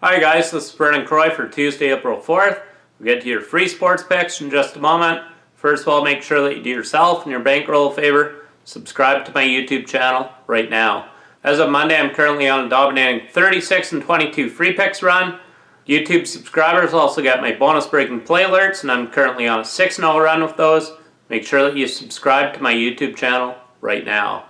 Hi guys, this is Brennan Croy for Tuesday, April 4th. We'll get to your free sports picks in just a moment. First of all, make sure that you do yourself and your bankroll a favor. Subscribe to my YouTube channel right now. As of Monday, I'm currently on a dominating 36 and 22 free picks run. YouTube subscribers also get my bonus breaking play alerts and I'm currently on a 6-0 run with those. Make sure that you subscribe to my YouTube channel right now.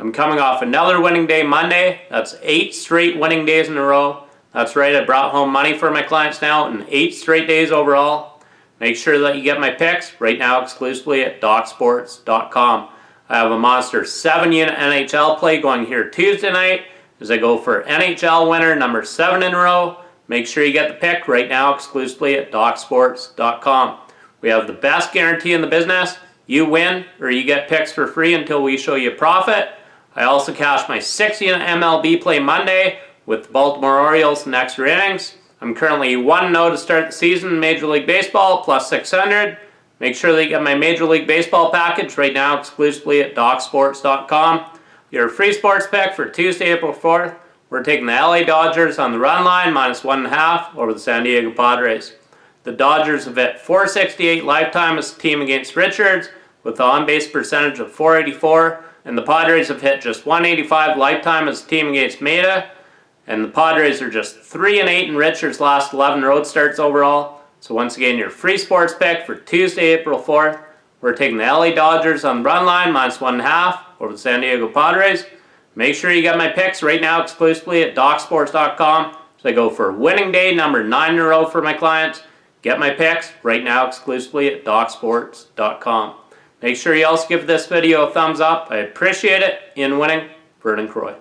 I'm coming off another winning day Monday. That's eight straight winning days in a row. That's right, I brought home money for my clients now in eight straight days overall. Make sure that you get my picks right now exclusively at DocSports.com. I have a monster 7 unit NHL play going here Tuesday night as I go for NHL winner number 7 in a row. Make sure you get the pick right now exclusively at DocSports.com. We have the best guarantee in the business. You win or you get picks for free until we show you profit. I also cashed my 6 unit MLB play Monday with the Baltimore Orioles in extra innings. I'm currently 1-0 to start the season in Major League Baseball, plus 600. Make sure that you get my Major League Baseball package right now exclusively at DocSports.com. Your free sports pick for Tuesday, April 4th. We're taking the LA Dodgers on the run line, minus 1.5 over the San Diego Padres. The Dodgers have hit 468 lifetime as a team against Richards with an on-base percentage of 484 and the Padres have hit just 185 lifetime as a team against Maeda. And the Padres are just 3 and 8 in Richards' last 11 road starts overall. So once again, your free sports pick for Tuesday, April 4th. We're taking the LA Dodgers on the run line, minus 1.5 over the San Diego Padres. Make sure you get my picks right now exclusively at DocSports.com. So I go for winning day number 9 in a row for my clients. Get my picks right now exclusively at DocSports.com. Make sure you also give this video a thumbs up. I appreciate it. In winning, Vernon Croy.